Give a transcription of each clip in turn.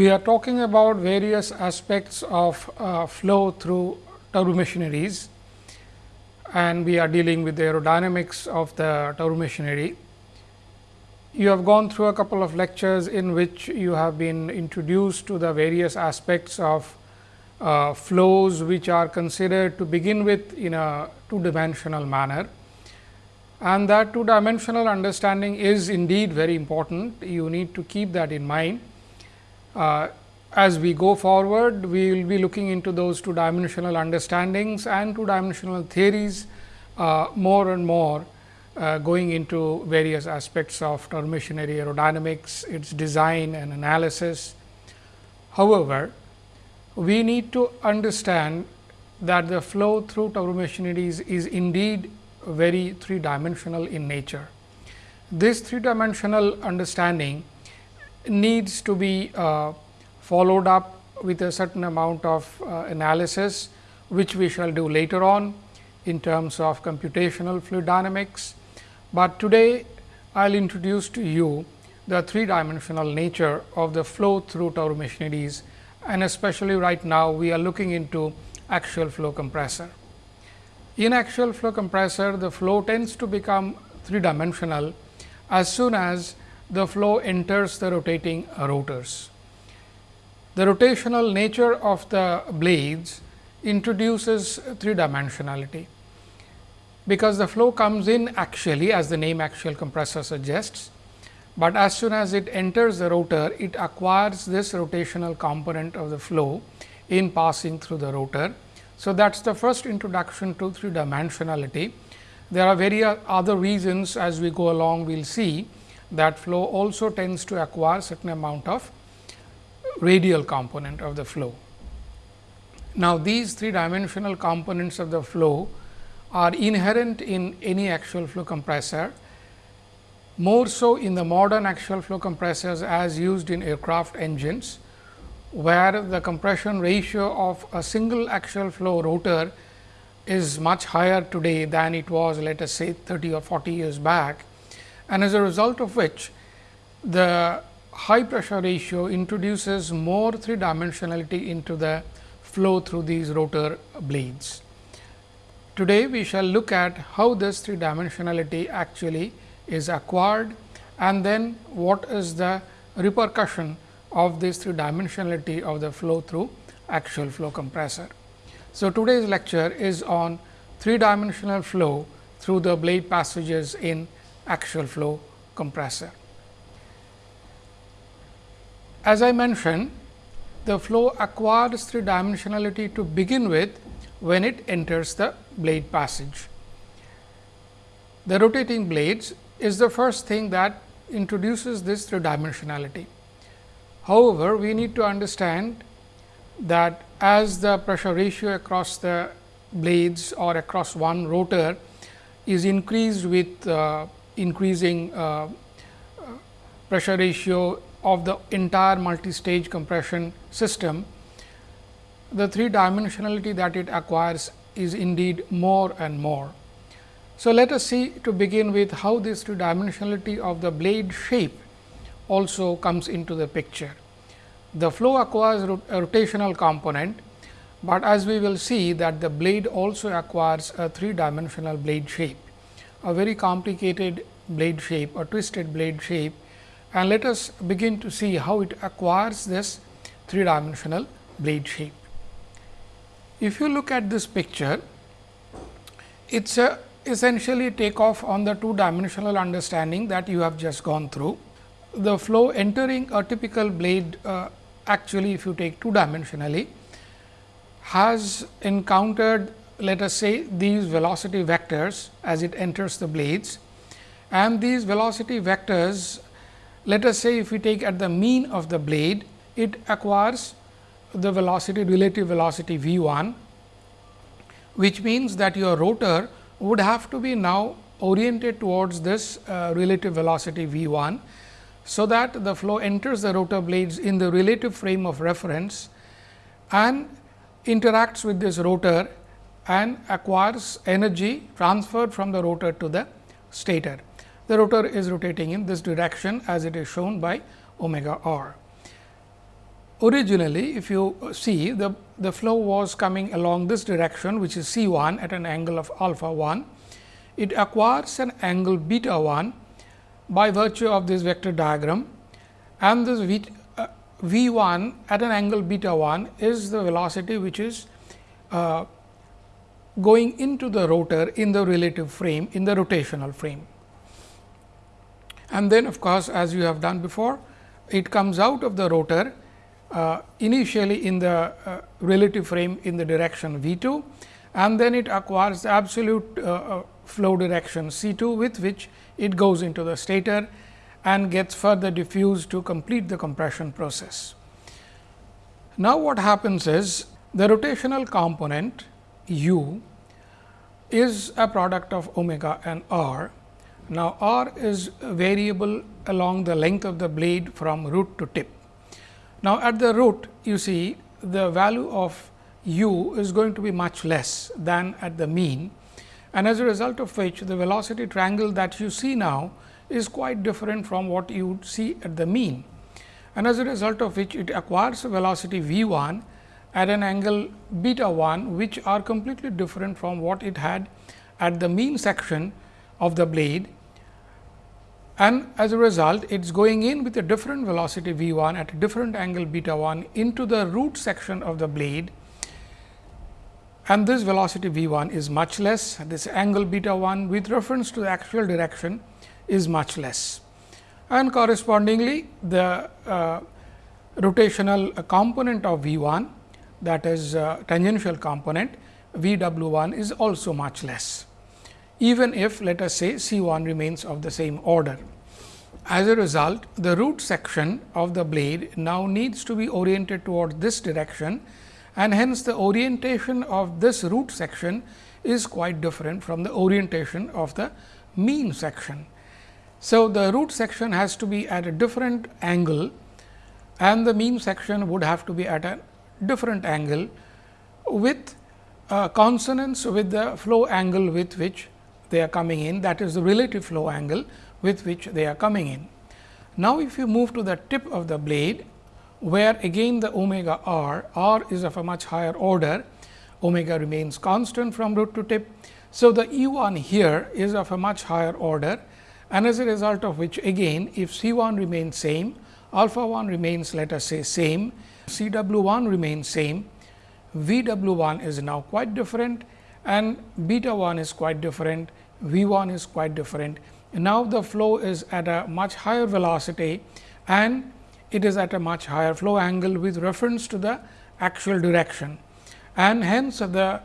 we are talking about various aspects of uh, flow through turbomachineries and we are dealing with the aerodynamics of the turbomachinery. You have gone through a couple of lectures in which you have been introduced to the various aspects of uh, flows which are considered to begin with in a two dimensional manner and that two dimensional understanding is indeed very important. You need to keep that in mind uh, as we go forward, we will be looking into those two dimensional understandings and two dimensional theories uh, more and more uh, going into various aspects of turbomachinery aerodynamics, its design and analysis. However, we need to understand that the flow through turbomachinery is, is indeed very three dimensional in nature. This three dimensional understanding needs to be uh, followed up with a certain amount of uh, analysis, which we shall do later on in terms of computational fluid dynamics. But today, I will introduce to you the three dimensional nature of the flow through turbomachineries and especially right now we are looking into axial flow compressor. In axial flow compressor, the flow tends to become three dimensional as soon as the flow enters the rotating rotors. The rotational nature of the blades introduces three dimensionality, because the flow comes in axially as the name axial compressor suggests, but as soon as it enters the rotor it acquires this rotational component of the flow in passing through the rotor. So, that is the first introduction to three dimensionality. There are various other reasons as we go along we will see that flow also tends to acquire certain amount of radial component of the flow. Now, these three dimensional components of the flow are inherent in any axial flow compressor, more so in the modern axial flow compressors as used in aircraft engines, where the compression ratio of a single axial flow rotor is much higher today than it was let us say 30 or 40 years back and as a result of which the high pressure ratio introduces more three dimensionality into the flow through these rotor blades. Today, we shall look at how this three dimensionality actually is acquired and then what is the repercussion of this three dimensionality of the flow through axial flow compressor. So, today's lecture is on three dimensional flow through the blade passages in axial flow compressor. As I mentioned, the flow acquires three dimensionality to begin with when it enters the blade passage. The rotating blades is the first thing that introduces this three dimensionality. However, we need to understand that as the pressure ratio across the blades or across one rotor is increased with uh, increasing uh, pressure ratio of the entire multi-stage compression system, the three dimensionality that it acquires is indeed more and more. So, let us see to begin with how this two dimensionality of the blade shape also comes into the picture. The flow acquires a rotational component, but as we will see that the blade also acquires a three dimensional blade shape a very complicated blade shape or twisted blade shape and let us begin to see how it acquires this three dimensional blade shape. If you look at this picture, it is a essentially take off on the two dimensional understanding that you have just gone through. The flow entering a typical blade uh, actually if you take two dimensionally has encountered let us say these velocity vectors as it enters the blades. And these velocity vectors let us say if we take at the mean of the blade it acquires the velocity relative velocity v 1 which means that your rotor would have to be now oriented towards this uh, relative velocity v 1 so that the flow enters the rotor blades in the relative frame of reference and interacts with this rotor and acquires energy transferred from the rotor to the stator. The rotor is rotating in this direction as it is shown by omega r. originally if you see the, the flow was coming along this direction which is C 1 at an angle of alpha 1. It acquires an angle beta 1 by virtue of this vector diagram and this v, uh, v 1 at an angle beta 1 is the velocity which is uh, going into the rotor in the relative frame in the rotational frame. And then of course, as you have done before it comes out of the rotor uh, initially in the uh, relative frame in the direction v 2 and then it acquires the absolute uh, uh flow direction c 2 with which it goes into the stator and gets further diffused to complete the compression process. Now, what happens is the rotational component u is a product of omega and r. Now, r is variable along the length of the blade from root to tip. Now, at the root you see the value of u is going to be much less than at the mean and as a result of which the velocity triangle that you see now is quite different from what you would see at the mean. And as a result of which it acquires a velocity v 1 at an angle beta 1, which are completely different from what it had at the mean section of the blade. And as a result, it is going in with a different velocity v 1 at a different angle beta 1 into the root section of the blade and this velocity v 1 is much less, this angle beta 1 with reference to the axial direction is much less. And correspondingly, the uh, rotational component of v 1 that is uh, tangential component v w 1 is also much less, even if let us say C 1 remains of the same order. As a result, the root section of the blade now needs to be oriented towards this direction and hence the orientation of this root section is quite different from the orientation of the mean section. So, the root section has to be at a different angle and the mean section would have to be at a different angle with uh, consonance with the flow angle with which they are coming in that is the relative flow angle with which they are coming in. Now, if you move to the tip of the blade where again the omega r, r is of a much higher order, omega remains constant from root to tip. So, the E 1 here is of a much higher order and as a result of which again if C 1 remains same, alpha 1 remains let us say same, C w 1 remains same, V w 1 is now quite different and beta 1 is quite different, V 1 is quite different. Now, the flow is at a much higher velocity and it is at a much higher flow angle with reference to the axial direction. And hence, the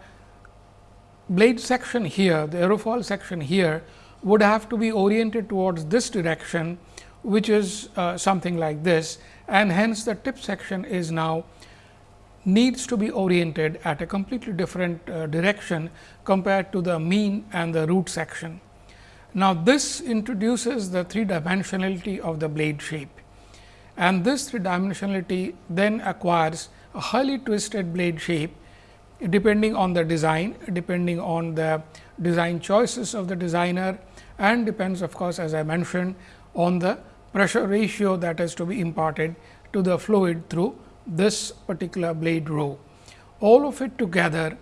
blade section here, the aerofoil section here would have to be oriented towards this direction, which is uh, something like this and hence the tip section is now needs to be oriented at a completely different uh, direction compared to the mean and the root section. Now, this introduces the three dimensionality of the blade shape and this three dimensionality then acquires a highly twisted blade shape depending on the design, depending on the design choices of the designer and depends of course, as I mentioned on the pressure ratio that is to be imparted to the fluid through this particular blade row. All of it together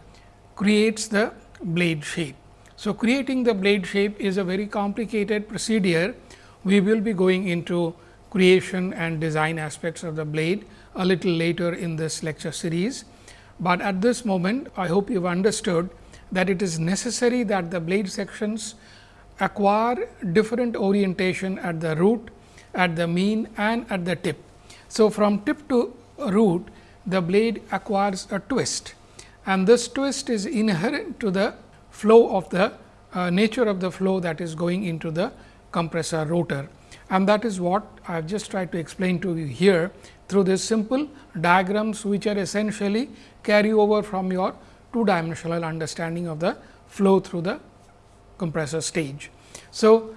creates the blade shape. So, creating the blade shape is a very complicated procedure. We will be going into creation and design aspects of the blade a little later in this lecture series. But at this moment, I hope you have understood that it is necessary that the blade sections acquire different orientation at the root, at the mean and at the tip. So, from tip to root, the blade acquires a twist and this twist is inherent to the flow of the uh, nature of the flow that is going into the compressor rotor and that is what I have just tried to explain to you here through this simple diagrams which are essentially carry over from your two dimensional understanding of the flow through the compressor stage. So,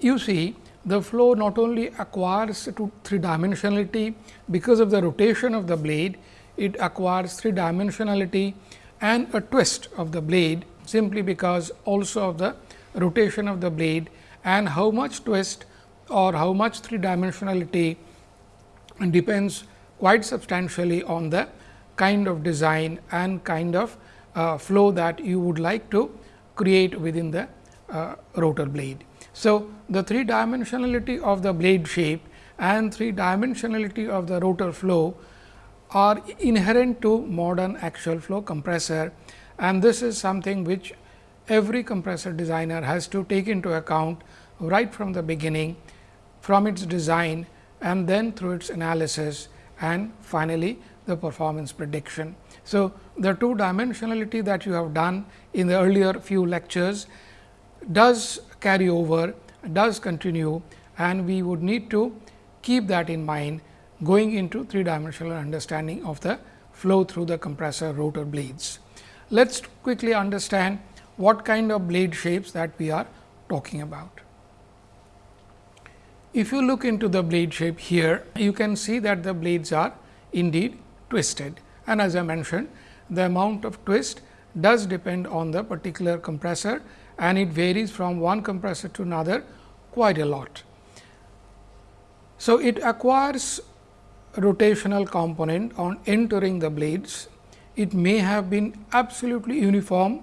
you see the flow not only acquires three dimensionality because of the rotation of the blade, it acquires three dimensionality and a twist of the blade simply because also of the rotation of the blade and how much twist or how much three dimensionality depends quite substantially on the kind of design and kind of uh, flow that you would like to create within the uh, rotor blade. So, the three dimensionality of the blade shape and three dimensionality of the rotor flow are inherent to modern axial flow compressor and this is something which every compressor designer has to take into account right from the beginning from its design and then through its analysis and finally, the performance prediction. So, the two dimensionality that you have done in the earlier few lectures does carry over, does continue and we would need to keep that in mind going into three dimensional understanding of the flow through the compressor rotor blades. Let us quickly understand what kind of blade shapes that we are talking about. If you look into the blade shape here, you can see that the blades are indeed twisted and as I mentioned the amount of twist does depend on the particular compressor and it varies from one compressor to another quite a lot. So, it acquires rotational component on entering the blades. It may have been absolutely uniform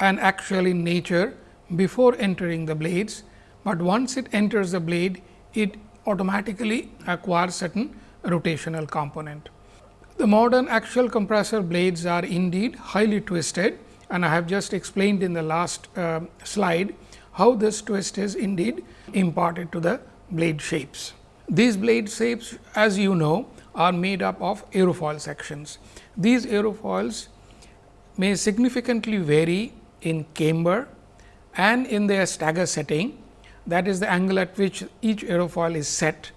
and axial in nature before entering the blades, but once it enters the blade it automatically acquires certain rotational component. The modern axial compressor blades are indeed highly twisted and I have just explained in the last uh, slide how this twist is indeed imparted to the blade shapes. These blade shapes as you know are made up of aerofoil sections. These aerofoils may significantly vary in camber and in their stagger setting that is the angle at which each aerofoil is set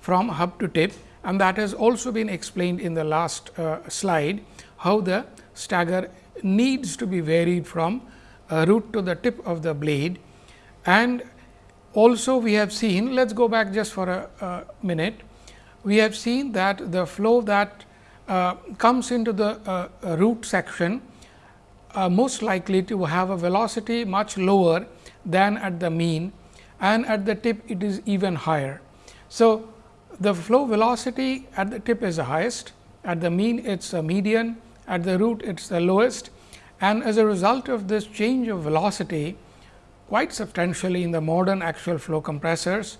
from hub to tip and that has also been explained in the last uh, slide how the stagger needs to be varied from uh, root to the tip of the blade and also we have seen let us go back just for a, a, minute we have seen that the flow that uh, comes into the uh, root section uh, most likely to have a velocity much lower than at the mean and at the tip it is even higher. So, the flow velocity at the tip is the highest, at the mean it is a median, at the root it is the lowest and as a result of this change of velocity quite substantially in the modern axial flow compressors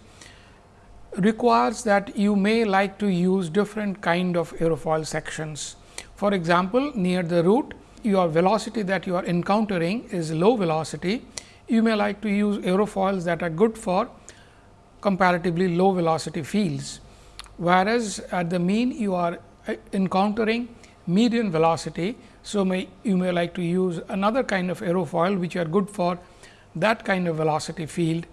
requires that you may like to use different kind of aerofoil sections. For example, near the root your velocity that you are encountering is low velocity you may like to use aerofoils that are good for comparatively low velocity fields. Whereas, at the mean you are uh, encountering median velocity. So, may you may like to use another kind of aerofoil which are good for that kind of velocity field.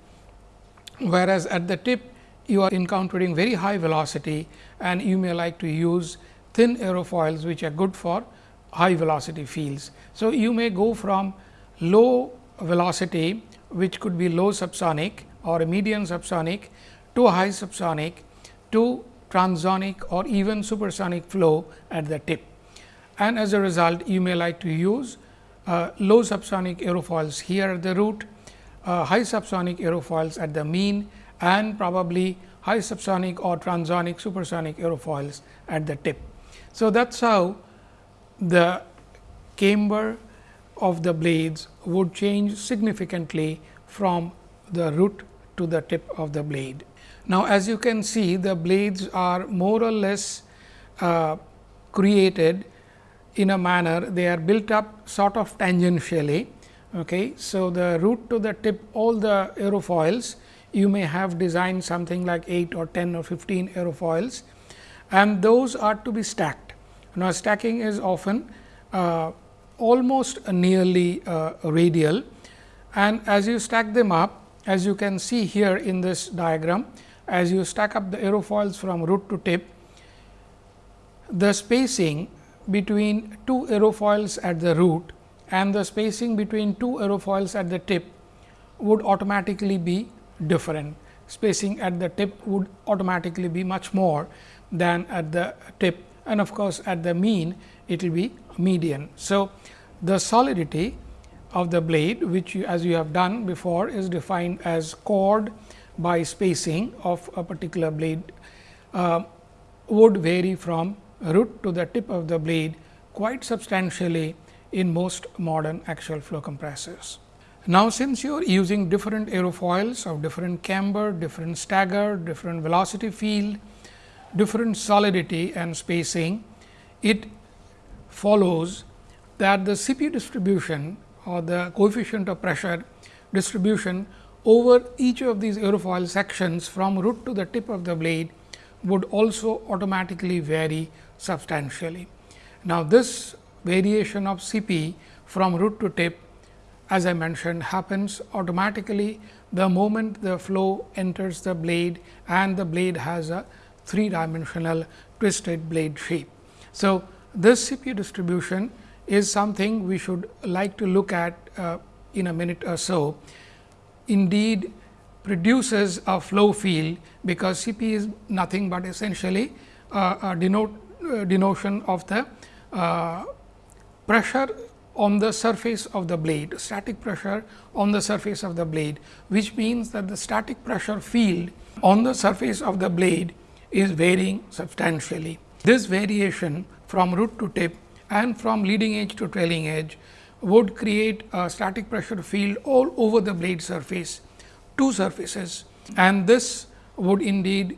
Whereas, at the tip you are encountering very high velocity and you may like to use thin aerofoils which are good for high velocity fields. So, you may go from low velocity which could be low subsonic or a medium subsonic to high subsonic to transonic or even supersonic flow at the tip. And as a result, you may like to use uh, low subsonic aerofoils here at the root, uh, high subsonic aerofoils at the mean and probably high subsonic or transonic supersonic aerofoils at the tip. So, that is how the camber of the blades would change significantly from the root to the tip of the blade. Now, as you can see the blades are more or less uh, created in a manner they are built up sort of tangentially. Okay. So, the root to the tip all the aerofoils you may have designed something like 8 or 10 or 15 aerofoils and those are to be stacked. Now, stacking is often uh, almost nearly uh, radial and as you stack them up as you can see here in this diagram as you stack up the aerofoils from root to tip the spacing between two aerofoils at the root and the spacing between two aerofoils at the tip would automatically be different. Spacing at the tip would automatically be much more than at the tip and of course, at the mean it will be median. So, the solidity of the blade which you, as you have done before is defined as chord by spacing of a particular blade. Uh, would vary from root to the tip of the blade quite substantially in most modern axial flow compressors. Now, since you are using different aerofoils of different camber, different stagger, different velocity field, different solidity and spacing, it follows that the CP distribution or the coefficient of pressure distribution over each of these aerofoil sections from root to the tip of the blade would also automatically vary substantially. Now, this variation of CP from root to tip as I mentioned happens automatically the moment the flow enters the blade and the blade has a three dimensional twisted blade shape. So, this CP distribution is something we should like to look at uh, in a minute or so. Indeed, produces a flow field, because Cp is nothing but essentially uh, a denote, denotion of the uh, pressure on the surface of the blade, static pressure on the surface of the blade, which means that the static pressure field on the surface of the blade is varying substantially. This variation from root to tip and from leading edge to trailing edge would create a static pressure field all over the blade surface, two surfaces and this would indeed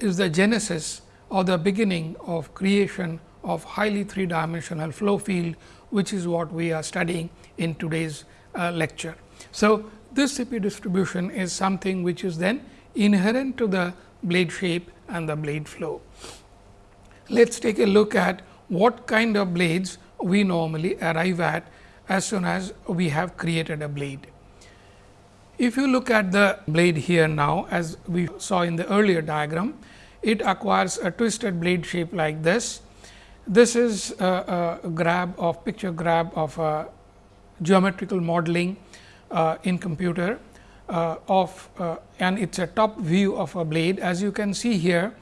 is the genesis or the beginning of creation of highly three dimensional flow field, which is what we are studying in today's uh, lecture. So, this CP distribution is something which is then inherent to the blade shape and the blade flow. Let us take a look at what kind of blades we normally arrive at as soon as we have created a blade. If you look at the blade here now as we saw in the earlier diagram, it acquires a twisted blade shape like this. This is a, a grab of picture grab of a geometrical modeling uh, in computer uh, of uh, and it is a top view of a blade. As you can see here,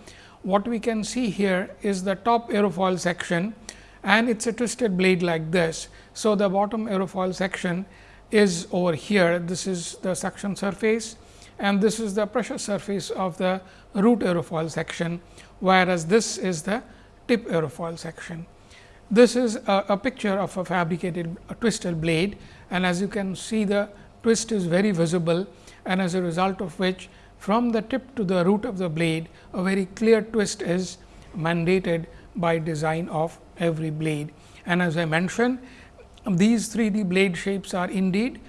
what we can see here is the top aerofoil section and it is a twisted blade like this. So, the bottom aerofoil section is over here, this is the suction surface and this is the pressure surface of the root aerofoil section, whereas this is the tip aerofoil section. This is a, a picture of a fabricated a twisted blade and as you can see the twist is very visible and as a result of which from the tip to the root of the blade a very clear twist is mandated by design of every blade. And as I mentioned these 3 D blade shapes are indeed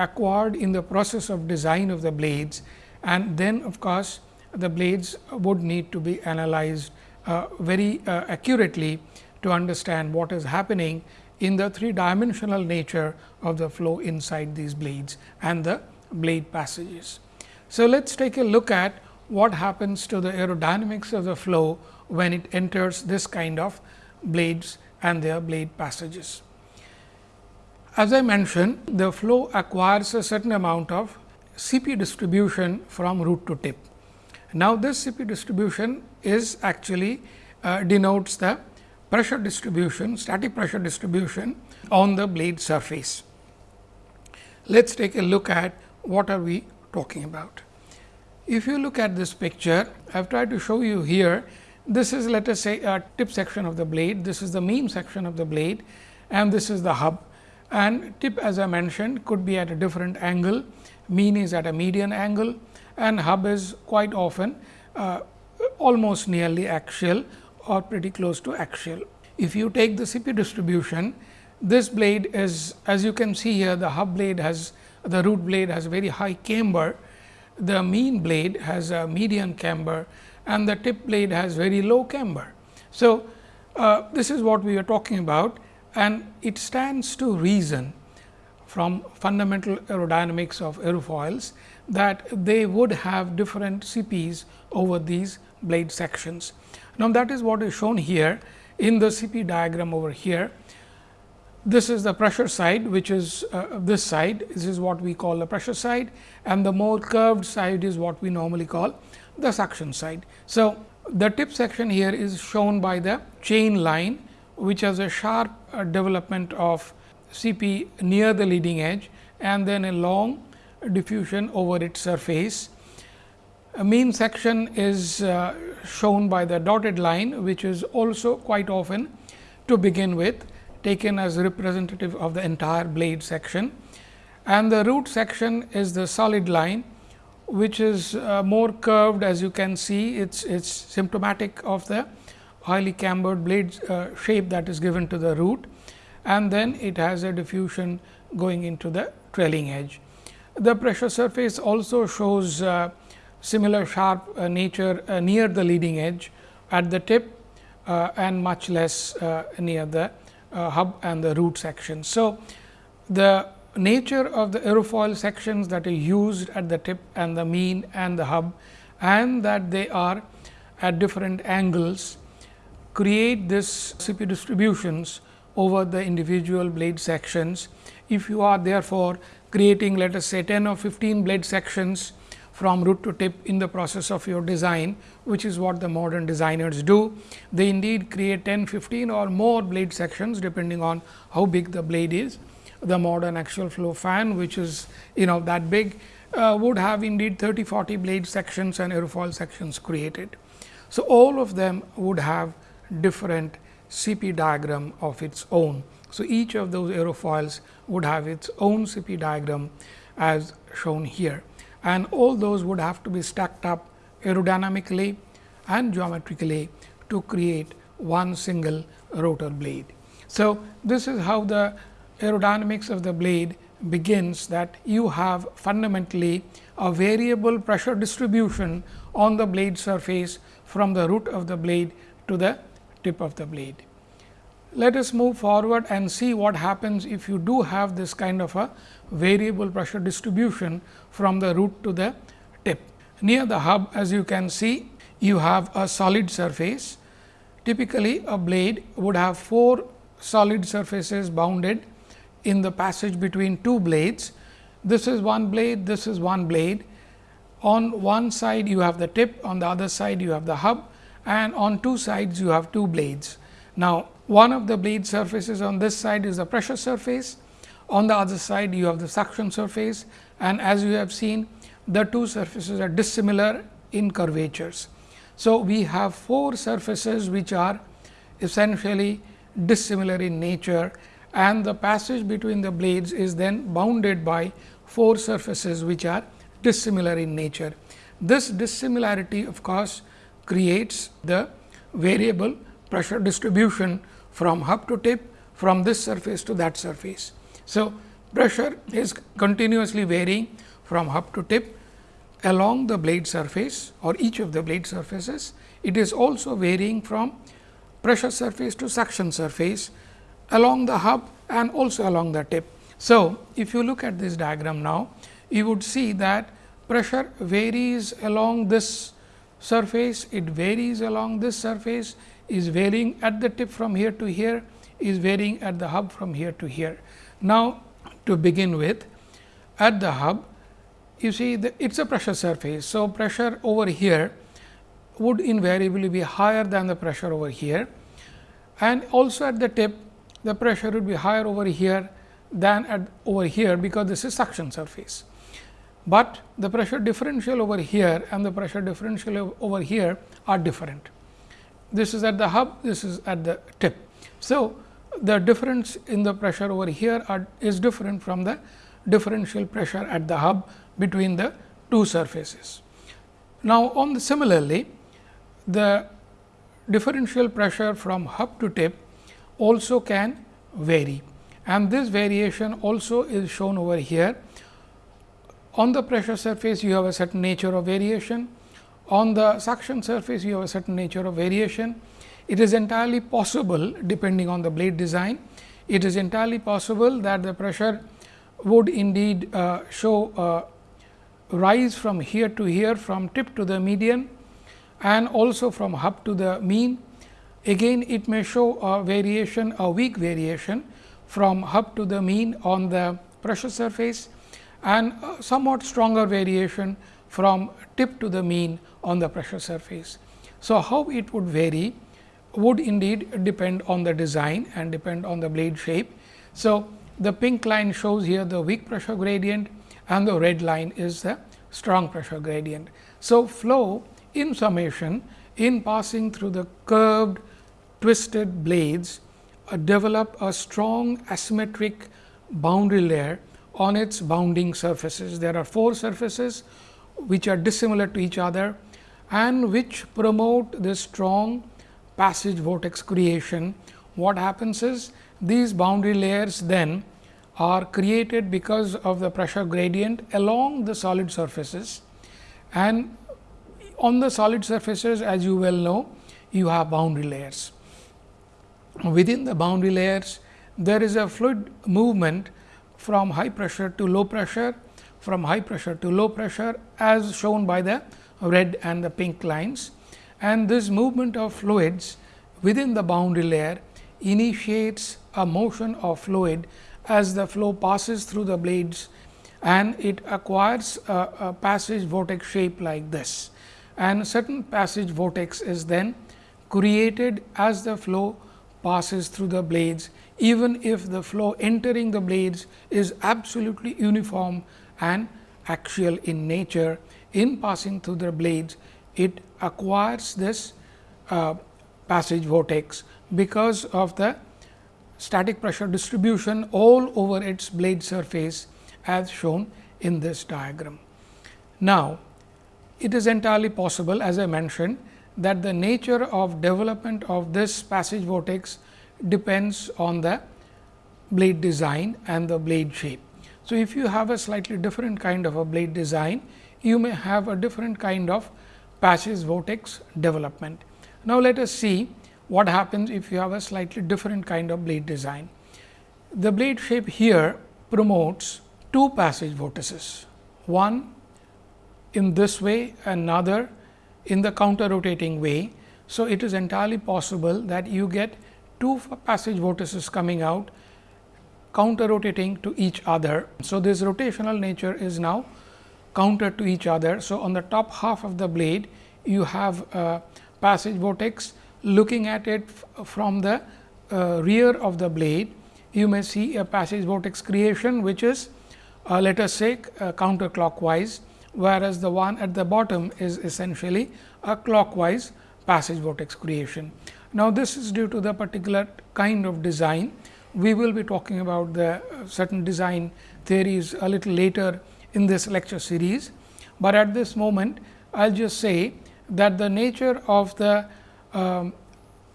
acquired in the process of design of the blades and then of course, the blades would need to be analyzed uh, very uh, accurately to understand what is happening in the three dimensional nature of the flow inside these blades and the blade passages. So, let us take a look at what happens to the aerodynamics of the flow when it enters this kind of blades and their blade passages. As I mentioned, the flow acquires a certain amount of CP distribution from root to tip. Now, this CP distribution is actually uh, denotes the pressure distribution, static pressure distribution on the blade surface. Let us take a look at what are we talking about. If you look at this picture, I have tried to show you here, this is let us say a tip section of the blade, this is the mean section of the blade and this is the hub and tip as I mentioned could be at a different angle, mean is at a median angle and hub is quite often uh, almost nearly axial or pretty close to axial. If you take the CP distribution, this blade is as you can see here the hub blade has the root blade has very high camber, the mean blade has a median camber and the tip blade has very low camber. So, uh, this is what we are talking about and it stands to reason from fundamental aerodynamics of aerofoils that they would have different CPs over these blade sections. Now, that is what is shown here in the CP diagram over here. This is the pressure side which is uh, this side this is what we call the pressure side and the more curved side is what we normally call the suction side. So, the tip section here is shown by the chain line which has a sharp uh, development of CP near the leading edge and then a long diffusion over its surface. A mean section is uh, shown by the dotted line, which is also quite often to begin with taken as representative of the entire blade section. And the root section is the solid line, which is uh, more curved as you can see. It's, it's symptomatic of the highly cambered blade uh, shape that is given to the root and then it has a diffusion going into the trailing edge. The pressure surface also shows uh, similar sharp uh, nature uh, near the leading edge at the tip uh, and much less uh, near the hub and the root section. So, the nature of the aerofoil sections that are used at the tip and the mean and the hub and that they are at different angles create this CP distributions over the individual blade sections. If you are therefore, creating let us say 10 or 15 blade sections from root to tip in the process of your design, which is what the modern designers do. They indeed create 10, 15 or more blade sections depending on how big the blade is. The modern axial flow fan, which is you know that big, uh, would have indeed 30, 40 blade sections and aerofoil sections created. So, all of them would have different CP diagram of its own. So, each of those aerofoils would have its own CP diagram as shown here and all those would have to be stacked up aerodynamically and geometrically to create one single rotor blade. So, this is how the aerodynamics of the blade begins that you have fundamentally a variable pressure distribution on the blade surface from the root of the blade to the tip of the blade. Let us move forward and see what happens if you do have this kind of a variable pressure distribution from the root to the tip. Near the hub as you can see, you have a solid surface. Typically, a blade would have four solid surfaces bounded in the passage between two blades. This is one blade, this is one blade. On one side you have the tip, on the other side you have the hub and on two sides you have two blades. Now, one of the blade surfaces on this side is the pressure surface, on the other side you have the suction surface and as you have seen the two surfaces are dissimilar in curvatures. So, we have four surfaces which are essentially dissimilar in nature and the passage between the blades is then bounded by four surfaces which are dissimilar in nature. This dissimilarity of course, creates the variable pressure distribution from hub to tip from this surface to that surface. So, pressure is continuously varying from hub to tip along the blade surface or each of the blade surfaces. It is also varying from pressure surface to suction surface along the hub and also along the tip. So, if you look at this diagram now, you would see that pressure varies along this surface, it varies along this surface, is varying at the tip from here to here, is varying at the hub from here to here. Now, to begin with, at the hub, you see it is a pressure surface. So, pressure over here would invariably be higher than the pressure over here and also at the tip the pressure would be higher over here than at over here because this is suction surface but the pressure differential over here and the pressure differential over here are different. This is at the hub, this is at the tip. So, the difference in the pressure over here are, is different from the differential pressure at the hub between the two surfaces. Now, on the similarly, the differential pressure from hub to tip also can vary and this variation also is shown over here on the pressure surface, you have a certain nature of variation. On the suction surface, you have a certain nature of variation. It is entirely possible depending on the blade design. It is entirely possible that the pressure would indeed uh, show uh, rise from here to here from tip to the median and also from hub to the mean. Again it may show a variation a weak variation from hub to the mean on the pressure surface and somewhat stronger variation from tip to the mean on the pressure surface. So, how it would vary would indeed depend on the design and depend on the blade shape. So, the pink line shows here the weak pressure gradient and the red line is the strong pressure gradient. So, flow in summation in passing through the curved twisted blades uh, develop a strong asymmetric boundary layer on its bounding surfaces. There are four surfaces which are dissimilar to each other and which promote this strong passage vortex creation. What happens is these boundary layers then are created because of the pressure gradient along the solid surfaces and on the solid surfaces as you well know you have boundary layers. Within the boundary layers there is a fluid movement from high pressure to low pressure, from high pressure to low pressure as shown by the red and the pink lines. And this movement of fluids within the boundary layer initiates a motion of fluid as the flow passes through the blades and it acquires a, a passage vortex shape like this. And certain passage vortex is then created as the flow passes through the blades even if the flow entering the blades is absolutely uniform and axial in nature in passing through the blades it acquires this uh, passage vortex because of the static pressure distribution all over its blade surface as shown in this diagram. Now, it is entirely possible as I mentioned that the nature of development of this passage vortex depends on the blade design and the blade shape. So, if you have a slightly different kind of a blade design, you may have a different kind of passage vortex development. Now, let us see what happens if you have a slightly different kind of blade design. The blade shape here promotes two passage vortices, one in this way, another in the counter rotating way. So, it is entirely possible that you get two passage vortices coming out counter rotating to each other. So, this rotational nature is now counter to each other. So, on the top half of the blade you have a passage vortex looking at it from the uh, rear of the blade you may see a passage vortex creation which is uh, let us say uh, counterclockwise whereas the one at the bottom is essentially a clockwise passage vortex creation. Now, this is due to the particular kind of design. We will be talking about the uh, certain design theories a little later in this lecture series, but at this moment I will just say that the nature of the um,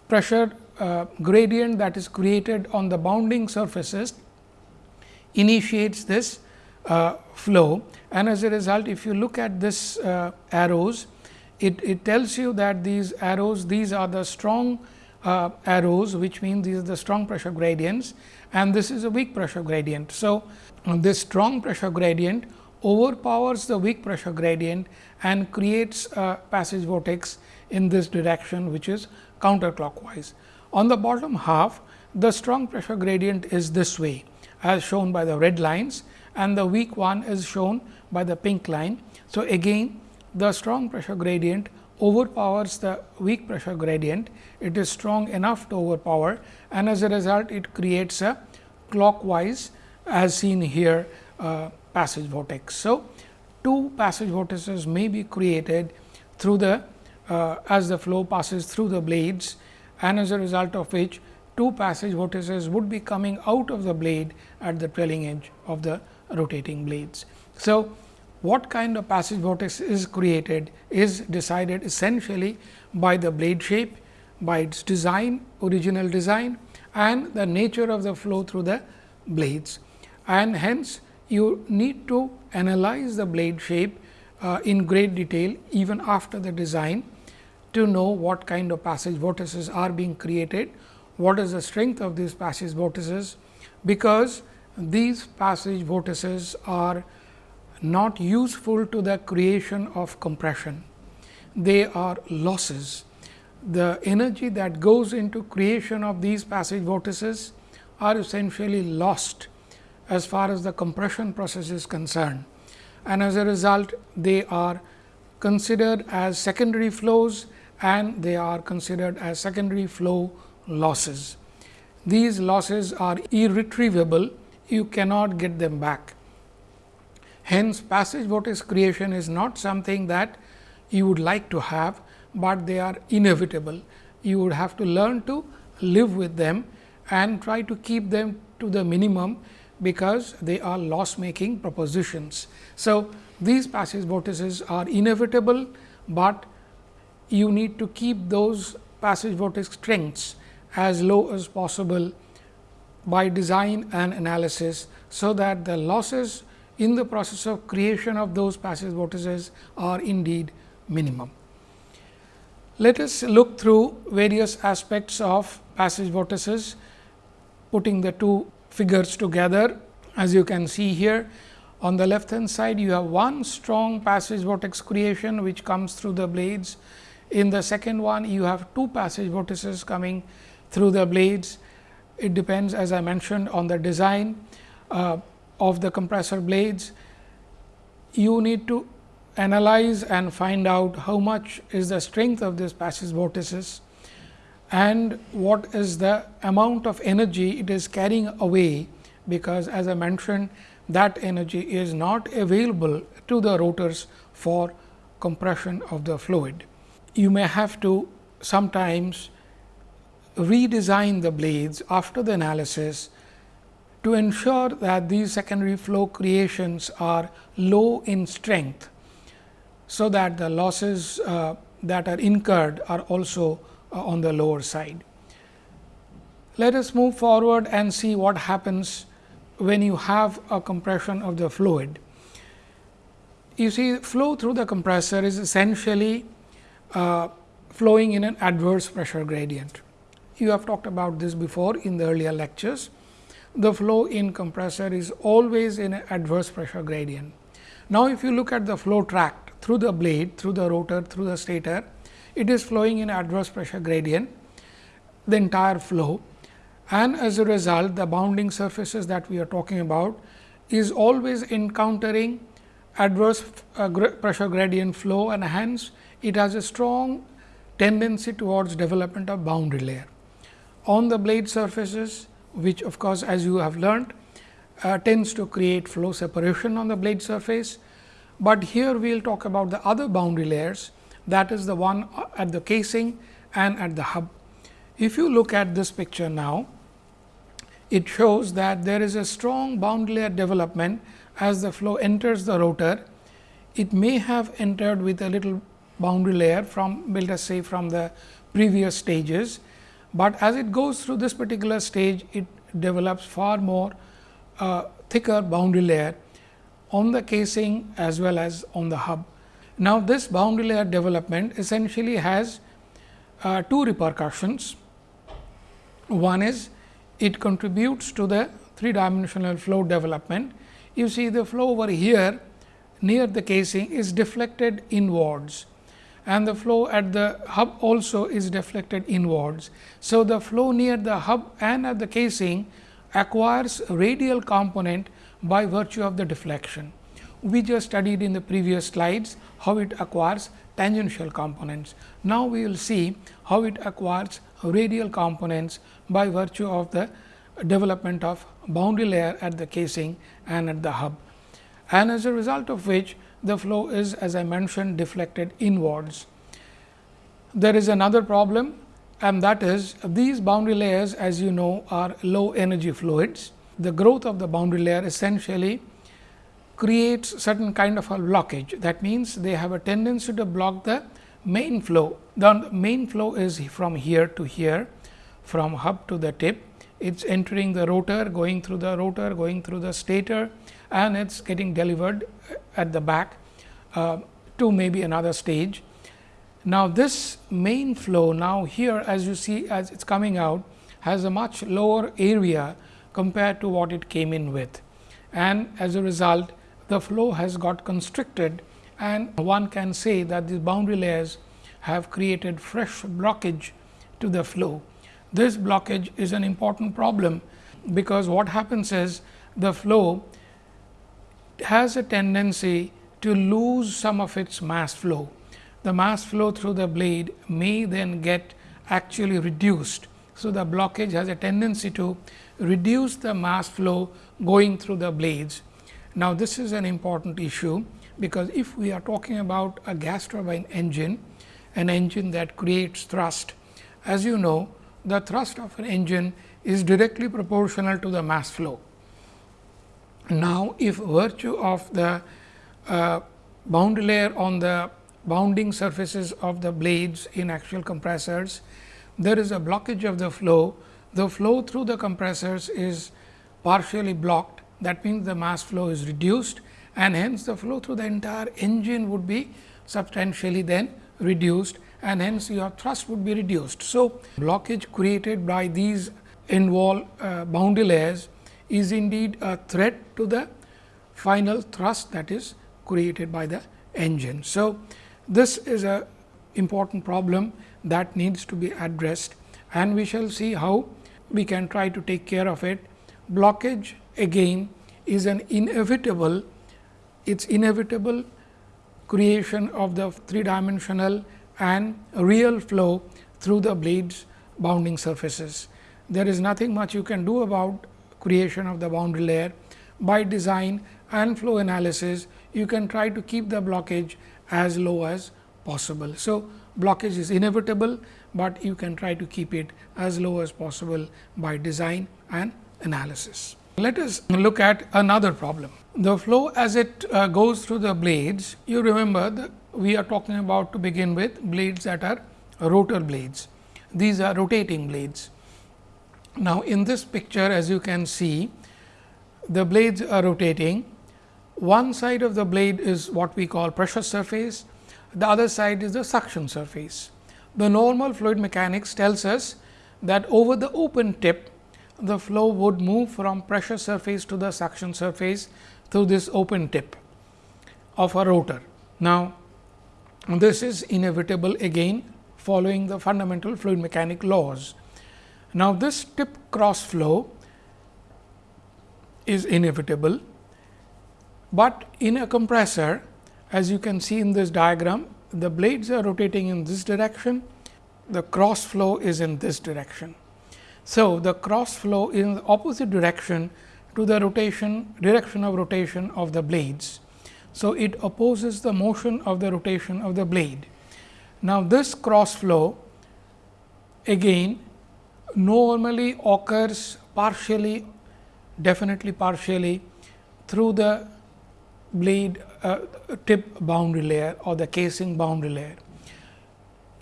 pressure uh, gradient that is created on the bounding surfaces initiates this uh, flow and as a result if you look at this uh, arrows it, it tells you that these arrows these are the strong uh, arrows which means these are the strong pressure gradients and this is a weak pressure gradient. So, this strong pressure gradient overpowers the weak pressure gradient and creates a passage vortex in this direction which is counterclockwise. On the bottom half the strong pressure gradient is this way as shown by the red lines and the weak one is shown by the pink line. So, again the strong pressure gradient overpowers the weak pressure gradient, it is strong enough to overpower and as a result it creates a clockwise as seen here uh, passage vortex. So, two passage vortices may be created through the uh, as the flow passes through the blades and as a result of which two passage vortices would be coming out of the blade at the trailing edge of the rotating blades. So, what kind of passage vortex is created is decided essentially by the blade shape, by its design, original design and the nature of the flow through the blades. And hence, you need to analyze the blade shape uh, in great detail even after the design to know what kind of passage vortices are being created, what is the strength of these passage vortices, because these passage vortices are not useful to the creation of compression. They are losses. The energy that goes into creation of these passage vortices are essentially lost as far as the compression process is concerned. And as a result, they are considered as secondary flows and they are considered as secondary flow losses. These losses are irretrievable, you cannot get them back. Hence, passage vortex creation is not something that you would like to have, but they are inevitable. You would have to learn to live with them and try to keep them to the minimum, because they are loss making propositions. So, these passage vortices are inevitable, but you need to keep those passage vortex strengths as low as possible by design and analysis. So, that the losses in the process of creation of those passage vortices are indeed minimum. Let us look through various aspects of passage vortices, putting the two figures together. As you can see here, on the left hand side, you have one strong passage vortex creation, which comes through the blades. In the second one, you have two passage vortices coming through the blades. It depends, as I mentioned, on the design uh, of the compressor blades. You need to analyze and find out how much is the strength of this passage vortices and what is the amount of energy it is carrying away, because as I mentioned that energy is not available to the rotors for compression of the fluid. You may have to sometimes redesign the blades after the analysis to ensure that these secondary flow creations are low in strength. So, that the losses uh, that are incurred are also uh, on the lower side. Let us move forward and see what happens when you have a compression of the fluid. You see flow through the compressor is essentially uh, flowing in an adverse pressure gradient. You have talked about this before in the earlier lectures. The flow in compressor is always in an adverse pressure gradient. Now, if you look at the flow tract through the blade, through the rotor, through the stator, it is flowing in adverse pressure gradient the entire flow and as a result the bounding surfaces that we are talking about is always encountering adverse uh, pressure gradient flow and hence it has a strong tendency towards development of boundary layer. On the blade surfaces which of course, as you have learned uh, tends to create flow separation on the blade surface, but here we will talk about the other boundary layers that is the one at the casing and at the hub. If you look at this picture now, it shows that there is a strong boundary layer development as the flow enters the rotor. It may have entered with a little boundary layer from let us say from the previous stages, but as it goes through this particular stage it develops far more uh, thicker boundary layer on the casing as well as on the hub. Now, this boundary layer development essentially has uh, two repercussions. One is it contributes to the three dimensional flow development. You see the flow over here near the casing is deflected inwards and the flow at the hub also is deflected inwards. So, the flow near the hub and at the casing acquires radial component by virtue of the deflection. We just studied in the previous slides how it acquires tangential components. Now, we will see how it acquires radial components by virtue of the development of boundary layer at the casing and at the hub. And as a result of which the flow is as I mentioned deflected inwards. There is another problem and that is these boundary layers as you know are low energy fluids. The growth of the boundary layer essentially creates certain kind of a blockage. That means, they have a tendency to block the main flow. The main flow is from here to here, from hub to the tip. It is entering the rotor, going through the rotor, going through the stator and it is getting delivered at the back uh, to maybe another stage. Now, this main flow now here as you see as it is coming out has a much lower area compared to what it came in with. And as a result the flow has got constricted and one can say that these boundary layers have created fresh blockage to the flow. This blockage is an important problem, because what happens is the flow has a tendency to lose some of its mass flow. The mass flow through the blade may then get actually reduced. So, the blockage has a tendency to reduce the mass flow going through the blades now, this is an important issue, because if we are talking about a gas turbine engine an engine that creates thrust. As you know, the thrust of an engine is directly proportional to the mass flow. Now, if virtue of the uh, boundary layer on the bounding surfaces of the blades in axial compressors, there is a blockage of the flow. The flow through the compressors is partially blocked that means, the mass flow is reduced and hence the flow through the entire engine would be substantially then reduced and hence your thrust would be reduced. So, blockage created by these end wall uh, boundary layers is indeed a threat to the final thrust that is created by the engine. So, this is a important problem that needs to be addressed and we shall see how we can try to take care of it. Blockage again is an inevitable, it is inevitable creation of the three dimensional and real flow through the blades bounding surfaces. There is nothing much you can do about creation of the boundary layer. By design and flow analysis, you can try to keep the blockage as low as possible. So, blockage is inevitable, but you can try to keep it as low as possible by design and analysis. Let us look at another problem. The flow as it uh, goes through the blades, you remember we are talking about to begin with blades that are rotor blades. These are rotating blades. Now, in this picture as you can see, the blades are rotating. One side of the blade is what we call pressure surface the other side is the suction surface. The normal fluid mechanics tells us that over the open tip, the flow would move from pressure surface to the suction surface through this open tip of a rotor. Now, this is inevitable again following the fundamental fluid mechanic laws. Now, this tip cross flow is inevitable, but in a compressor as you can see in this diagram, the blades are rotating in this direction, the cross flow is in this direction. So, the cross flow is in the opposite direction to the rotation direction of rotation of the blades. So, it opposes the motion of the rotation of the blade. Now, this cross flow again normally occurs partially definitely partially through the blade uh, tip boundary layer or the casing boundary layer.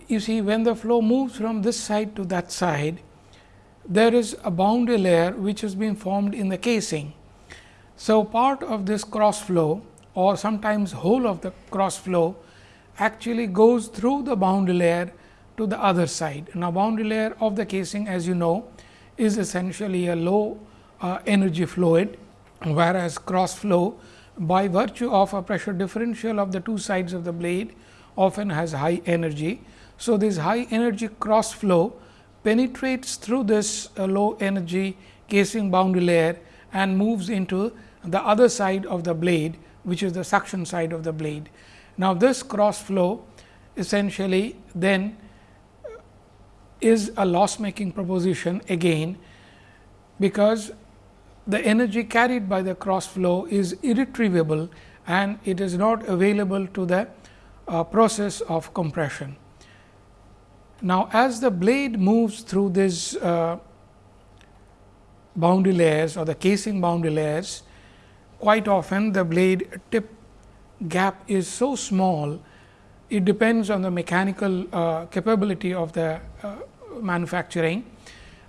You see when the flow moves from this side to that side, there is a boundary layer which has been formed in the casing. So, part of this cross flow or sometimes whole of the cross flow actually goes through the boundary layer to the other side. Now, boundary layer of the casing as you know is essentially a low uh, energy fluid, whereas cross flow by virtue of a pressure differential of the two sides of the blade often has high energy. So, this high energy cross flow penetrates through this uh, low energy casing boundary layer and moves into the other side of the blade which is the suction side of the blade. Now, this cross flow essentially then is a loss making proposition again, because the energy carried by the cross flow is irretrievable and it is not available to the uh, process of compression. Now, as the blade moves through these uh, boundary layers or the casing boundary layers, quite often the blade tip gap is so small, it depends on the mechanical uh, capability of the uh, manufacturing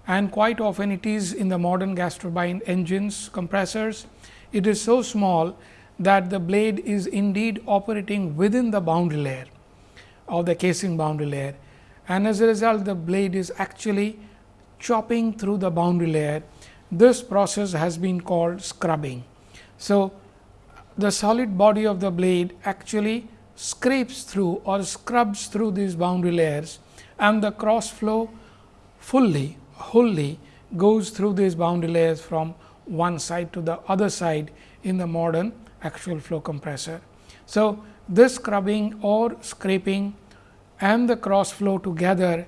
and quite often it is in the modern gas turbine engines compressors. It is so small that the blade is indeed operating within the boundary layer of the casing boundary layer and as a result the blade is actually chopping through the boundary layer. This process has been called scrubbing. So, the solid body of the blade actually scrapes through or scrubs through these boundary layers and the cross flow fully wholly goes through these boundary layers from one side to the other side in the modern axial flow compressor. So, this scrubbing or scraping and the cross flow together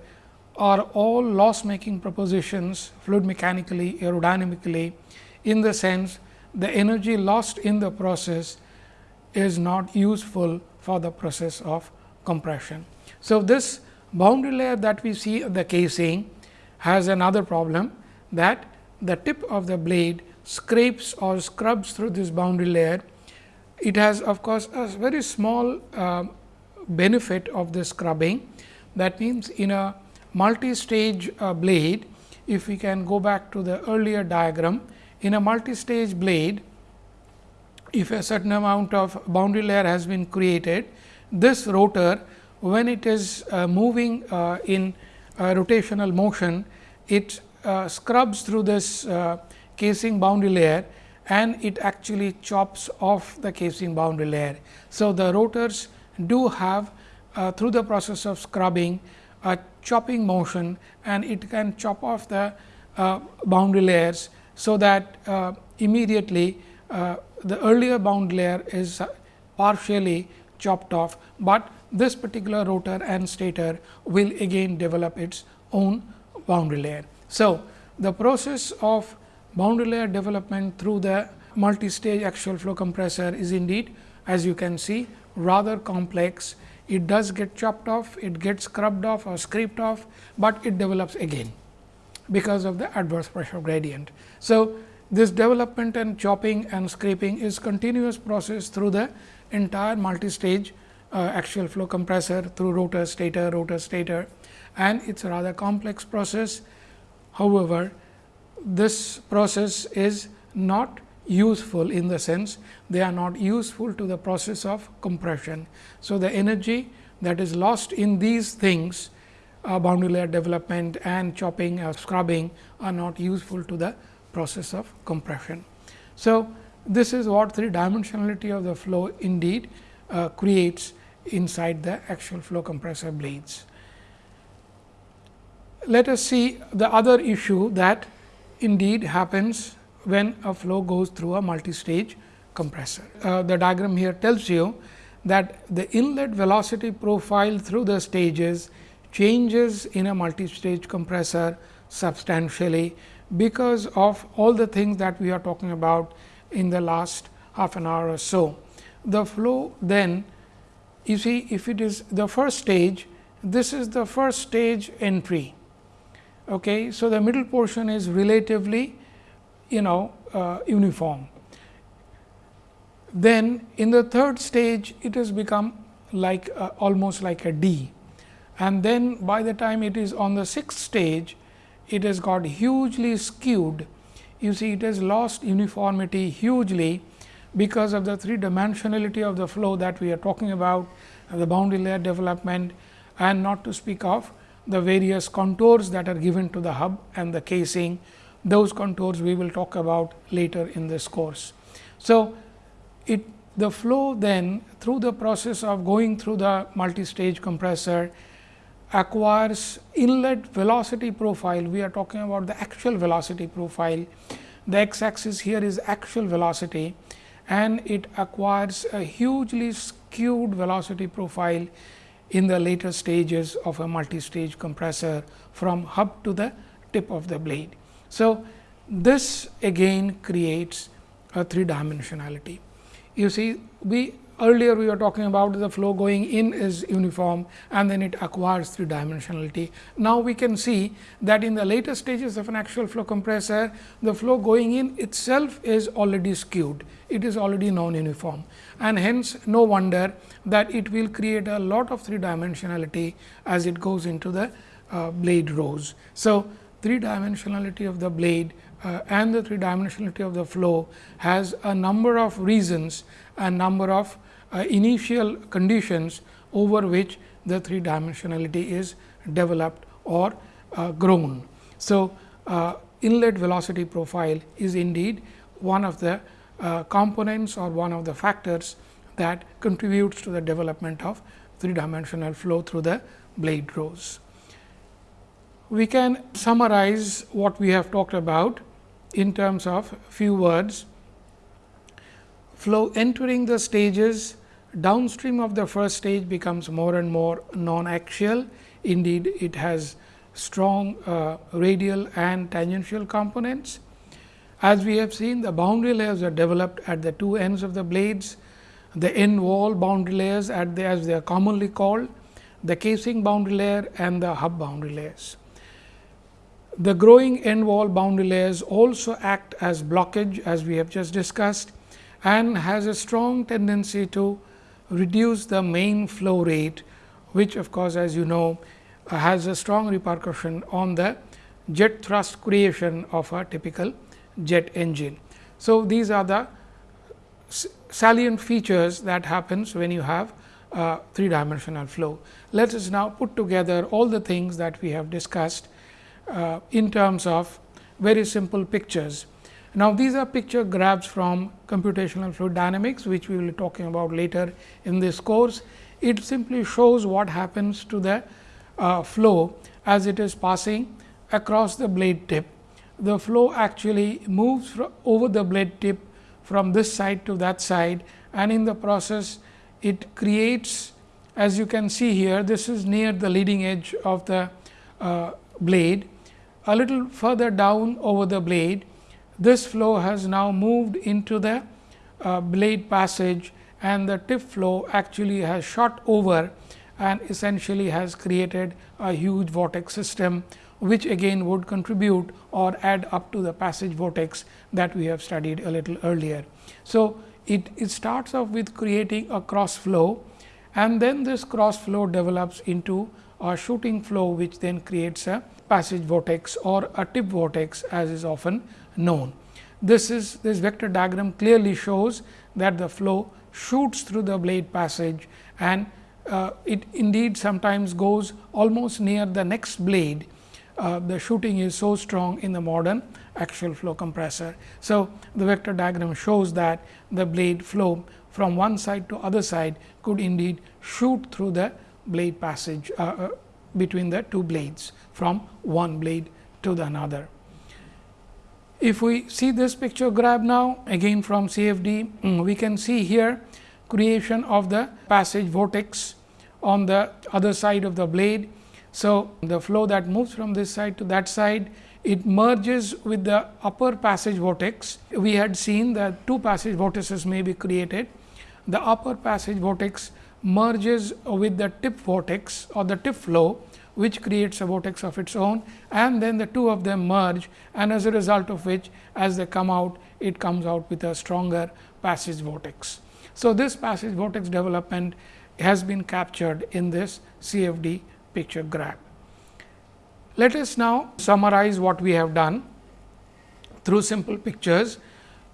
are all loss making propositions fluid mechanically aerodynamically in the sense the energy lost in the process is not useful for the process of compression. So, this boundary layer that we see the casing has another problem that the tip of the blade scrapes or scrubs through this boundary layer. It has of course, a very small uh, benefit of the scrubbing. That means, in a multi-stage uh, blade, if we can go back to the earlier diagram, in a multi-stage blade, if a certain amount of boundary layer has been created, this rotor when it is uh, moving uh, in rotational motion, it uh, scrubs through this uh, casing boundary layer and it actually chops off the casing boundary layer. So, the rotors do have uh, through the process of scrubbing a chopping motion and it can chop off the boundary layers. So, that immediately the earlier bound layer is partially chopped off, but this particular rotor and stator will again develop its own boundary layer. So, the process of boundary layer development through the multi-stage axial flow compressor is indeed as you can see rather complex. It does get chopped off, it gets scrubbed off or scraped off, but it develops again because of the adverse pressure gradient. So, this development and chopping and scraping is continuous process through the entire multi-stage uh, axial flow compressor through rotor, stator, rotor, stator and it is a rather complex process. However, this process is not useful in the sense they are not useful to the process of compression. So, the energy that is lost in these things uh, boundary layer development and chopping or scrubbing are not useful to the process of compression. So, this is what three dimensionality of the flow indeed uh, creates inside the axial flow compressor blades. Let us see the other issue that indeed happens when a flow goes through a multi-stage compressor. Uh, the diagram here tells you that the inlet velocity profile through the stages changes in a multi-stage compressor substantially because of all the things that we are talking about in the last half an hour or so. The flow then you see if it is the first stage, this is the first stage entry. Okay. So, the middle portion is relatively you know uh, uniform. Then in the third stage, it has become like uh, almost like a D and then by the time it is on the sixth stage, it has got hugely skewed. You see it has lost uniformity hugely because of the three dimensionality of the flow that we are talking about, the boundary layer development and not to speak of the various contours that are given to the hub and the casing. Those contours we will talk about later in this course. So, it the flow then through the process of going through the multi-stage compressor acquires inlet velocity profile, we are talking about the axial velocity profile. The x axis here is axial velocity and it acquires a hugely skewed velocity profile in the later stages of a multi-stage compressor from hub to the tip of the blade. So, this again creates a three dimensionality. You see we earlier we were talking about the flow going in is uniform and then it acquires three dimensionality. Now, we can see that in the later stages of an axial flow compressor, the flow going in itself is already skewed, it is already non uniform and hence no wonder that it will create a lot of three dimensionality as it goes into the uh, blade rows. So, three dimensionality of the blade uh, and the three dimensionality of the flow has a number of reasons and number of uh, initial conditions over which the three dimensionality is developed or uh, grown. So, uh, inlet velocity profile is indeed one of the uh, components or one of the factors that contributes to the development of three dimensional flow through the blade rows. We can summarize what we have talked about in terms of few words flow entering the stages downstream of the first stage becomes more and more non-axial. Indeed, it has strong uh, radial and tangential components. As we have seen, the boundary layers are developed at the two ends of the blades, the end wall boundary layers at the, as they are commonly called. the casing boundary layer and the hub boundary layers. The growing end wall boundary layers also act as blockage as we have just discussed and has a strong tendency to reduce the main flow rate, which of course, as you know has a strong repercussion on the jet thrust creation of a typical jet engine. So, these are the salient features that happens when you have a three dimensional flow. Let us now put together all the things that we have discussed uh, in terms of very simple pictures. Now, these are picture grabs from computational fluid dynamics, which we will be talking about later in this course. It simply shows what happens to the uh, flow as it is passing across the blade tip. The flow actually moves over the blade tip from this side to that side and in the process it creates as you can see here this is near the leading edge of the uh, blade. A little further down over the blade this flow has now moved into the uh, blade passage and the tip flow actually has shot over and essentially has created a huge vortex system which again would contribute or add up to the passage vortex that we have studied a little earlier. So, it, it starts off with creating a cross flow and then this cross flow develops into a shooting flow which then creates a passage vortex or a tip vortex as is often known. This is this vector diagram clearly shows that the flow shoots through the blade passage and uh, it indeed sometimes goes almost near the next blade uh, the shooting is so strong in the modern axial flow compressor. So, the vector diagram shows that the blade flow from one side to other side could indeed shoot through the blade passage uh, uh, between the two blades from one blade to the another. If we see this picture grab now again from CFD, mm, we can see here creation of the passage vortex on the other side of the blade so, the flow that moves from this side to that side it merges with the upper passage vortex. We had seen that two passage vortices may be created. The upper passage vortex merges with the tip vortex or the tip flow which creates a vortex of its own and then the two of them merge and as a result of which as they come out it comes out with a stronger passage vortex. So, this passage vortex development has been captured in this CFD picture grab. Let us now summarize what we have done through simple pictures.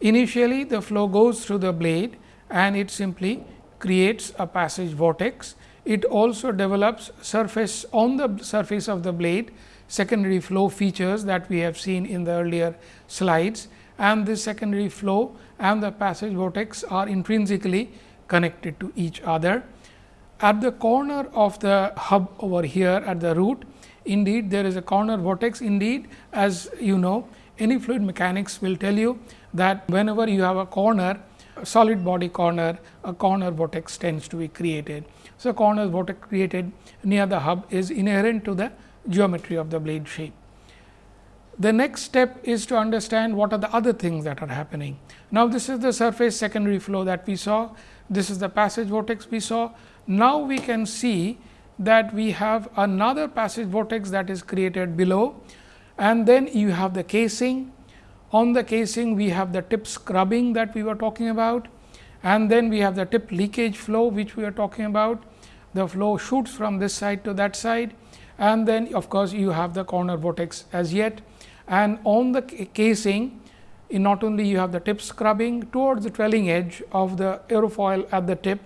Initially, the flow goes through the blade and it simply creates a passage vortex. It also develops surface on the surface of the blade secondary flow features that we have seen in the earlier slides and this secondary flow and the passage vortex are intrinsically connected to each other. At the corner of the hub over here at the root, indeed there is a corner vortex indeed as you know any fluid mechanics will tell you that whenever you have a corner solid body corner a corner vortex tends to be created. So, corner vortex created near the hub is inherent to the geometry of the blade shape. The next step is to understand what are the other things that are happening. Now, this is the surface secondary flow that we saw, this is the passage vortex we saw. Now, we can see that we have another passage vortex that is created below and then you have the casing. On the casing we have the tip scrubbing that we were talking about and then we have the tip leakage flow which we are talking about. The flow shoots from this side to that side and then of course, you have the corner vortex as yet and on the casing in not only you have the tip scrubbing towards the trailing edge of the aerofoil at the tip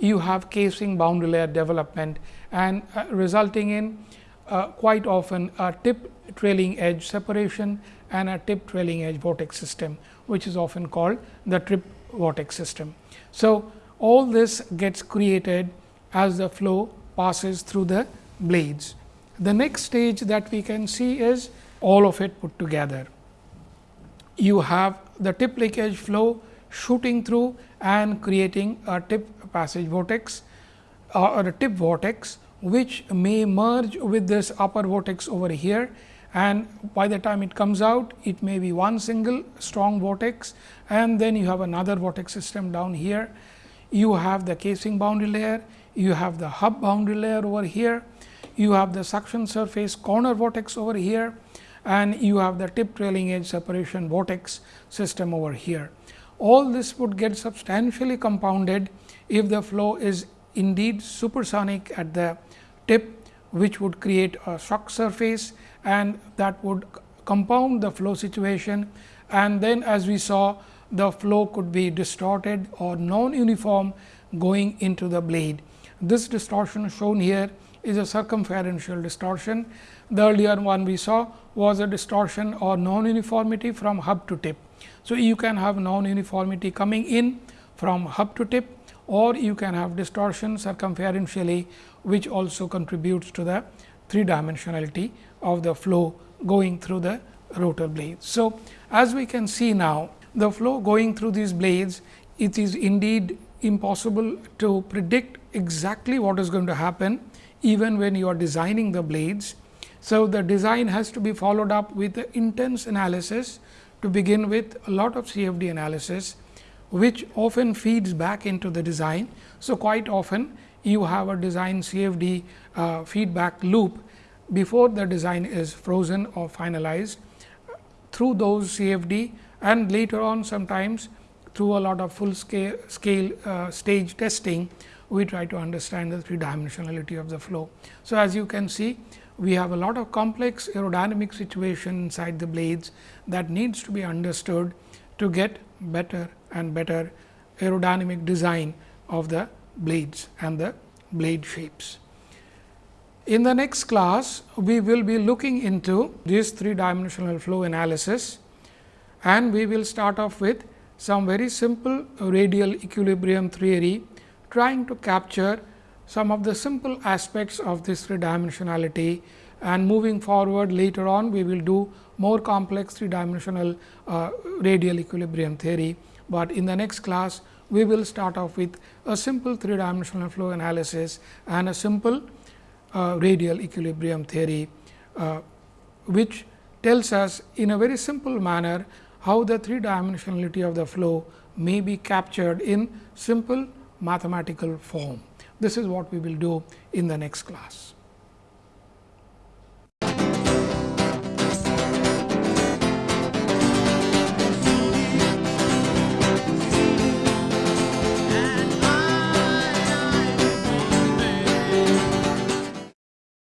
you have casing boundary layer development and uh, resulting in uh, quite often a tip trailing edge separation and a tip trailing edge vortex system, which is often called the trip vortex system. So, all this gets created as the flow passes through the blades. The next stage that we can see is all of it put together. You have the tip leakage flow shooting through and creating a tip passage vortex uh, or a tip vortex which may merge with this upper vortex over here and by the time it comes out it may be one single strong vortex and then you have another vortex system down here. You have the casing boundary layer, you have the hub boundary layer over here, you have the suction surface corner vortex over here and you have the tip trailing edge separation vortex system over here. All this would get substantially compounded if the flow is indeed supersonic at the tip which would create a shock surface and that would compound the flow situation and then as we saw the flow could be distorted or non uniform going into the blade. This distortion shown here is a circumferential distortion. The earlier one we saw was a distortion or non uniformity from hub to tip. So, you can have non uniformity coming in from hub to tip or you can have distortion circumferentially which also contributes to the three dimensionality of the flow going through the rotor blades. So, as we can see now the flow going through these blades it is indeed impossible to predict exactly what is going to happen even when you are designing the blades. So, the design has to be followed up with intense analysis to begin with a lot of CFD analysis, which often feeds back into the design. So, quite often you have a design CFD uh, feedback loop before the design is frozen or finalized through those CFD and later on sometimes through a lot of full scale, scale uh, stage testing, we try to understand the three dimensionality of the flow. So, as you can see we have a lot of complex aerodynamic situation inside the blades that needs to be understood to get better and better aerodynamic design of the blades and the blade shapes. In the next class, we will be looking into this three dimensional flow analysis and we will start off with some very simple radial equilibrium theory trying to capture some of the simple aspects of this three dimensionality and moving forward later on we will do more complex three dimensional uh, radial equilibrium theory, but in the next class we will start off with a simple three dimensional flow analysis and a simple radial equilibrium theory, uh, which tells us in a very simple manner how the three dimensionality of the flow may be captured in simple mathematical form. This is what we will do in the next class.